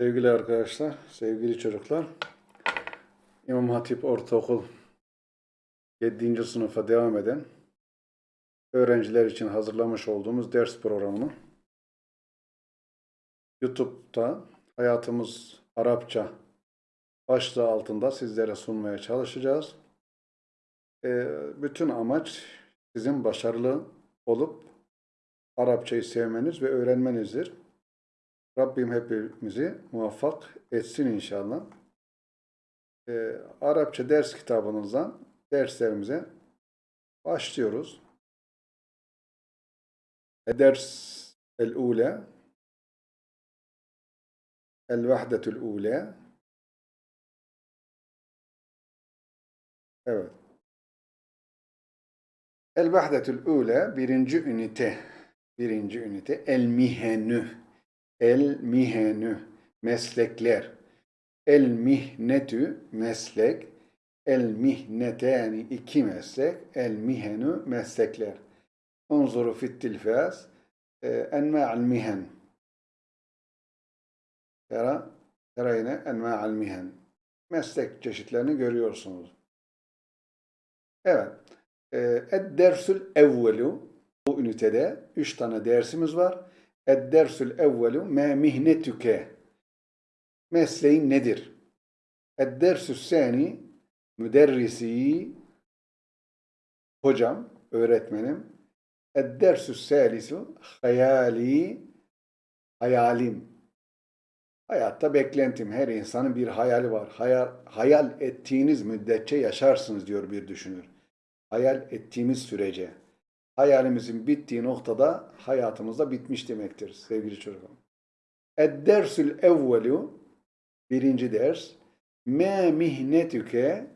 Sevgili arkadaşlar, sevgili çocuklar, İmam Hatip Ortaokul 7. sınıfa devam eden öğrenciler için hazırlamış olduğumuz ders programını YouTube'da Hayatımız Arapça başlığı altında sizlere sunmaya çalışacağız. Ee, bütün amaç sizin başarılı olup Arapçayı sevmeniz ve öğrenmenizdir. Rabbim hepimizi muvaffak etsin inşallah. Ee, Arapça ders kitabınızdan derslerimize başlıyoruz. Ders el-ule El-Vahdetul Ule Evet. El-Vahdetul Ule birinci ünite birinci ünite El-Mihenü El-Mihenü meslekler El-Mihnetü meslek El-Mihneteni iki meslek El-Mihenü meslekler Unzuru fit tilfaz Enma'al mihen Tera, tera yine enma'al mihen. Meslek çeşitlerini görüyorsunuz. Evet. Ed-dersül evvelu bu ünitede üç tane dersimiz var. Ed-dersül evvelu me mihnetüke mesleğin nedir? Ed-dersü sani müderrisi hocam, öğretmenim. Ed-dersü salisu hayali hayalim. Hayatta beklentim. Her insanın bir hayali var. Hayal, hayal ettiğiniz müddetçe yaşarsınız diyor bir düşünür. Hayal ettiğimiz sürece. Hayalimizin bittiği noktada hayatımızda bitmiş demektir sevgili çocuğum. Ed-dersül evvelu birinci ders me mihnetüke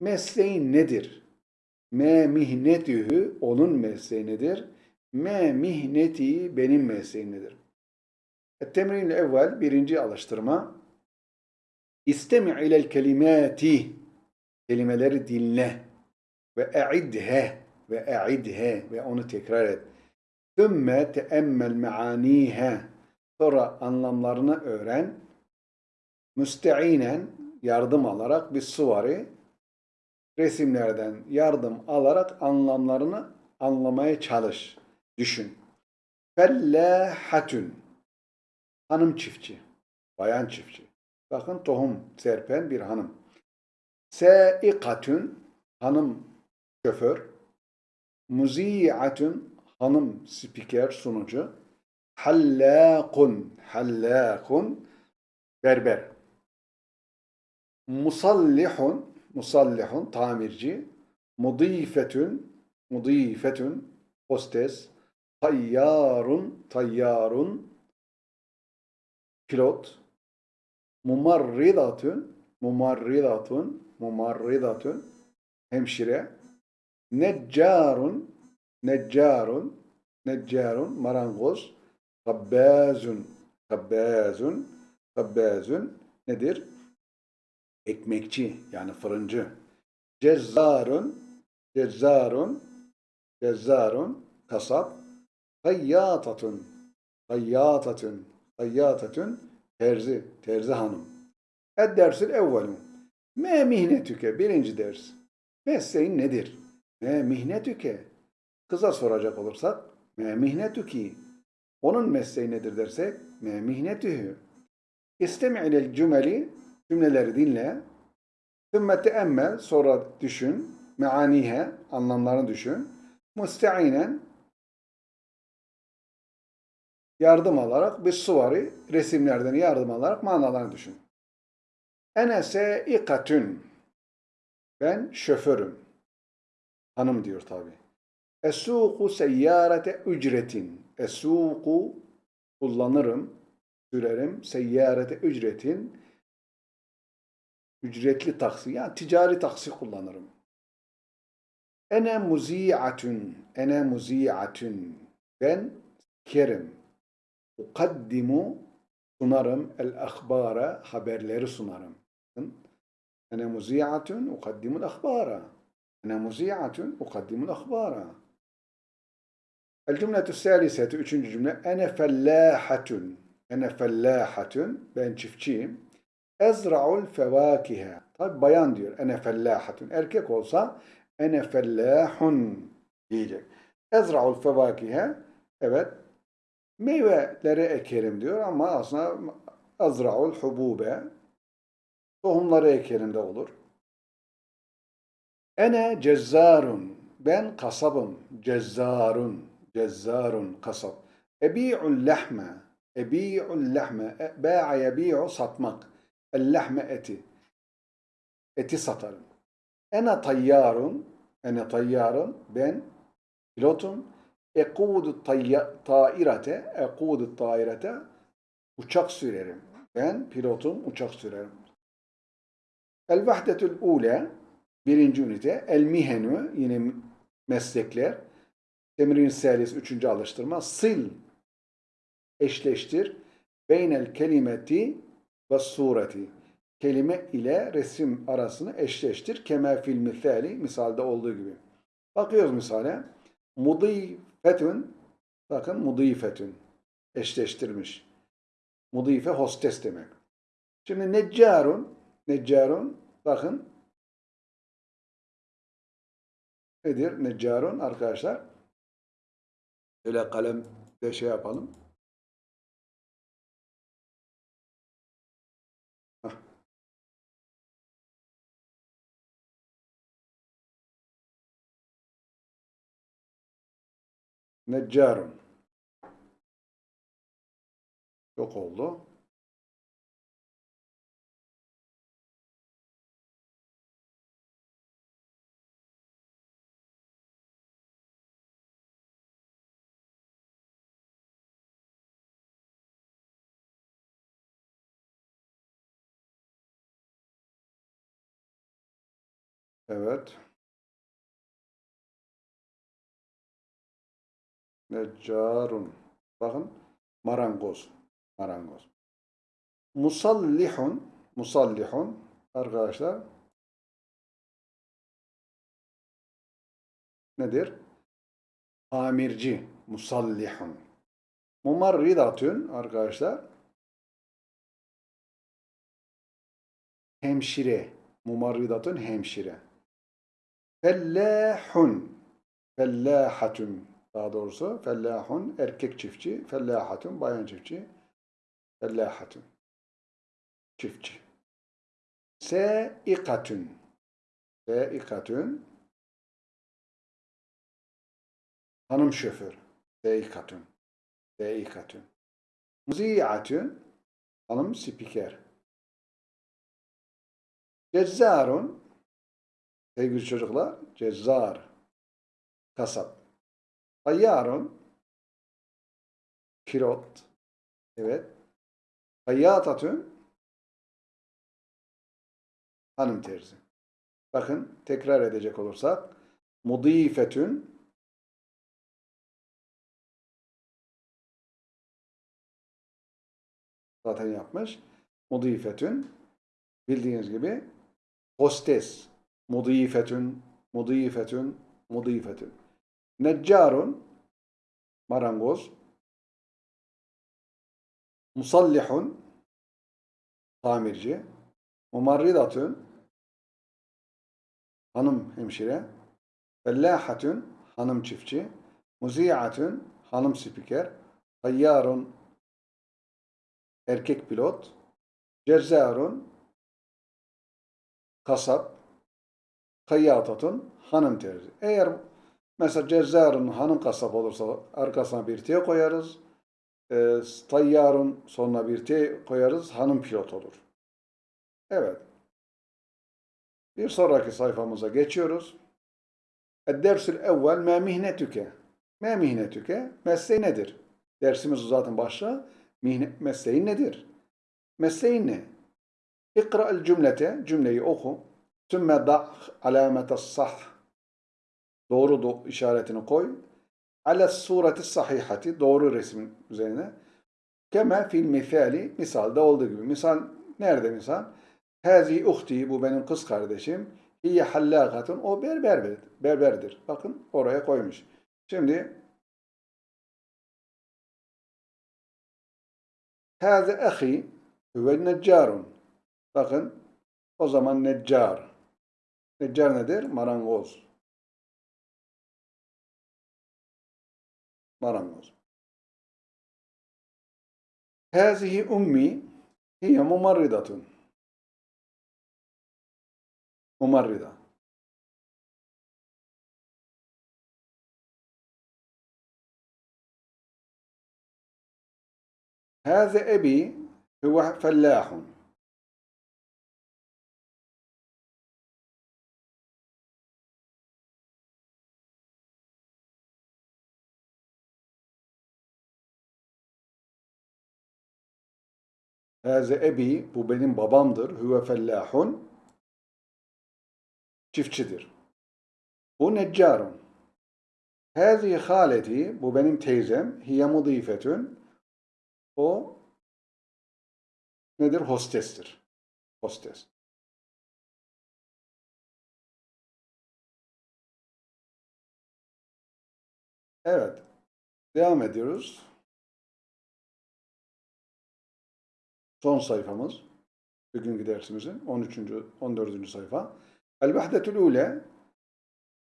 mesleğin nedir? Me mihnetühü onun mesleği nedir? Me mihneti benim mesleğim nedir? Temrin evvel birinci alıştırma. İstemi' ilel kelimati kelimeleri dinle ve e'idhe ve e'idhe ve onu tekrar et. Thümme teemmel me'anihe sonra anlamlarını öğren. Müsteinen yardım alarak bir suvari resimlerden yardım alarak anlamlarını anlamaya çalış. Düşün. Fellahatun Hanım çiftçi. Bayan çiftçi. Bakın tohum serpen bir hanım. Seikatün hanım şoför. Muzi'atün hanım spiker sunucu. Hallakun hallakun berber. Musallihun musallihun tamirci. Mudifetün mudifetün hostes. Tayyarun tayyarun pilot, mumarridatun, mumarridatun, mumarridatun, hemşire, neccarun, neccarun, neccarun, marangoz, tabbazun, tabbazun, tabbazun nedir? Ekmekçi yani fırıncı. Cezzarun, cezzarun, cezzarun, kasap, hayyatatun, hayyatatun, Hayyatetün terzi, terzi hanım. Ed dersil evvelun. Me mihnetüke birinci ders. Mesleğin nedir? Me mihnetüke. Kıza soracak olursak me mihnetüki. Onun mesleği nedir dersek me mihnetühü. İstemi ilel cümeli cümleleri dinle. Sümme teemmel sonra düşün. Meanihe anlamlarını düşün. Musteinen yardım alarak bir suvari resimlerden yardım alarak manalarını düşün. Enese ikatün ben şoförüm. Hanım diyor tabi. Esuku seyyarete ücretin. Esuku kullanırım, sürerim. Seyyarete ücretin. Ücretli taksi yani ticari taksi kullanırım. Ene muzi'atun. Ene muzi'atun. Ben kerim ukaddimu sunarım el ahbara haberleri sunarım. Ene muzi'atun ukaddimul ahbara. Ene muzi'atun ukaddimul ahbara. El cümletü saliseti üçüncü cümle ene fellahatun. Ene fellahatun. Ben çiftçiyim. Ezra'ul fevakihe. Tabi bayan diyor. Ene fellahatun. Erkek olsa ene fellahun diyecek. Ezra'ul fevakihe. Evet. Meyveleri ekerim diyor ama aslında ezra'ul hubube. Tohumları ekerim de olur. Ene cezzarun. Ben kasabım. Cezzarun. Cezzarun. Kasap. Ebi'ul lahme. Ebi'ul lahme. E, Ba'a yebi'u satmak. El lahme eti. Eti satarım. Ene tayyarun. Ene tayyarun. Ben pilotum. Ekudu tairete. Ekudu tairete. Uçak sürerim. Ben pilotum. Uçak sürerim. El vahdetül ule. Birinci ünite. El mihenü. Yine meslekler. Temrin selis. Üçüncü alıştırma. Sil. Eşleştir. Beynel kelimeti ve sureti. Kelime ile resim arasını eşleştir. Kema fil misali. Misalde olduğu gibi. Bakıyoruz misale. Mudifetün. Bakın mudifetün. Eşleştirmiş. Mudife hostes demek. Şimdi neccarun. Neccarun. Bakın. Nedir? Neccarun arkadaşlar. Öyle kalem de şey yapalım. Hah. Neccarun. Yok oldu. Evet. Neccarun. Bakın marangoz. Marangoz. Musallihun. Musallihun. Arkadaşlar. Nedir? Amirci. Musallihun. Mumarridatün. Arkadaşlar. Hemşire. Mumarridatün hemşire. Fellahun. Fellahatun. Daha doğrusu fellahun erkek çiftçi. Fellahatun bayan çiftçi. Fellahatun. Çiftçi. Seikatun. Seikatun. Hanım şoför. Seikatun. Seikatun. Muzi'atun. Hanım spiker. Cezzarun. Sevgili çocuklar, cezzar, kasap. Tayyarun, pilot, evet. Hayyatatun, hanım terzi. Bakın tekrar edecek olursak, mudifetün, zaten yapmış. Mudifetün, bildiğiniz gibi, hostes, mudifetün, mudifetün, mudifetün. Neccarun, marangoz. Musallihun, tamirci. Mumarridatun, hanım hemşire. Fellahatun, hanım çiftçi. Muzi'atun, hanım spiker. Tayyarun, erkek pilot. Cezzarun, kasap. Kayyatatun, hanım terzi. Eğer mesela Cezzarun hanım kasap olursa arkasına bir T koyarız. E, tayyarun sonuna bir T koyarız. Hanım pilot olur. Evet. Bir sonraki sayfamıza geçiyoruz. Dersül evvel me mihnetüke. Me mihnetüke. Mesleği nedir? Dersimiz zaten başlığı. Mesleğin nedir? Mesleğin ne? İkra'l cümlete. Cümleyi oku. Sümme da alamete sah. Doğru do işaretini koy. Ale sureti sahihati. Doğru resmin üzerine. Keme fil misali. Misalde olduğu gibi. Misal nerede misal? Hazi uhti. Bu benim kız kardeşim. Hiye hallakatun. O berber, berberdir. Bakın oraya koymuş. Şimdi Hâze ahi huve neccarun. Bakın o zaman neccar. نجار نادر مرانغوز مرانغوز هذه أمي هي ممرضة ممرضة هذا أبي هو فلاح Hâze ebi, bu benim babamdır. Huve fellâhun, çiftçidir. Bu neccarun. Hâzi haleti, bu benim teyzem. Hiye mudîfetün, o nedir? Hostestir. Hostes. Evet. Devam ediyoruz. Son sayfamız. Bugünkü dersimizin 13. 14. sayfa. El vahdetül ule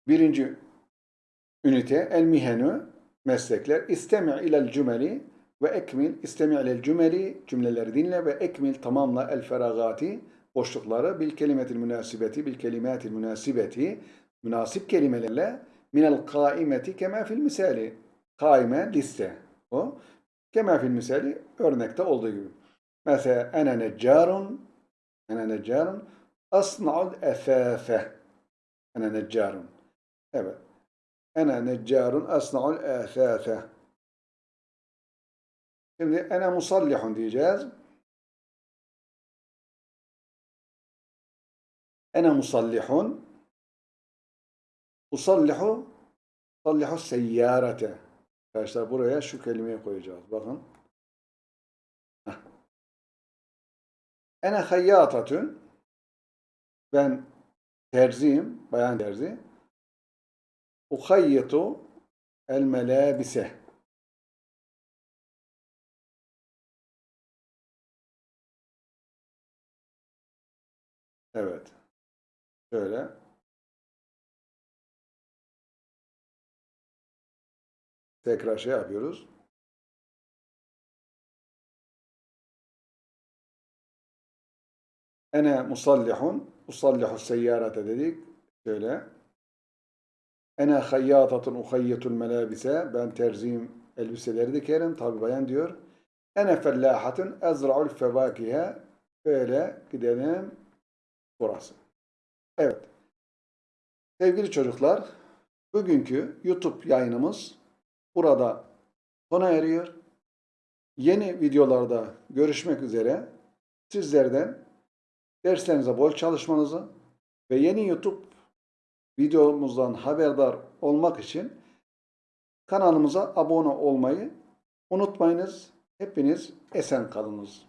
birinci ünite. El mihenü meslekler. İstemi ilel cümeli ve ekmil istemi ilel cümeli. Cümleleri dinle ve ekmil tamamla el feragati boşlukları bil kelimetil münasibeti bil kelimatil münasibeti. Münasip kelimelerle minel kaimeti kema fil misali. Kaime liste. O kema fil misali örnekte olduğu gibi mesela ene neccarun ene neccarun asna'ul esase ene neccarun evet ene neccarun asna'ul esase Şimdi ene musallihun diyeceğiz. Ene musallihun usallihu usallihu seyyarete Arkadaşlar buraya şu kelimeyi koyacağız. Bakın. Ene hayyatatun ben terziyim, bayan terzi. Uhayyitu el melabise Evet. Şöyle. Tekrar şey yapıyoruz. Ene musallihun, usallihu seyyarete dedik. Şöyle. Ene hayyatatun uhayyitul melabise. Ben terziyim, elbiseleri dikerim. Tabi bayan diyor. Ene fellahatun ezra'ul fevakihe. Böyle gidelim burası. Evet. Sevgili çocuklar, bugünkü YouTube yayınımız burada sona eriyor. Yeni videolarda görüşmek üzere sizlerden derslerinize bol çalışmanızı ve yeni YouTube videomuzdan haberdar olmak için kanalımıza abone olmayı unutmayınız. Hepiniz esen kalınız.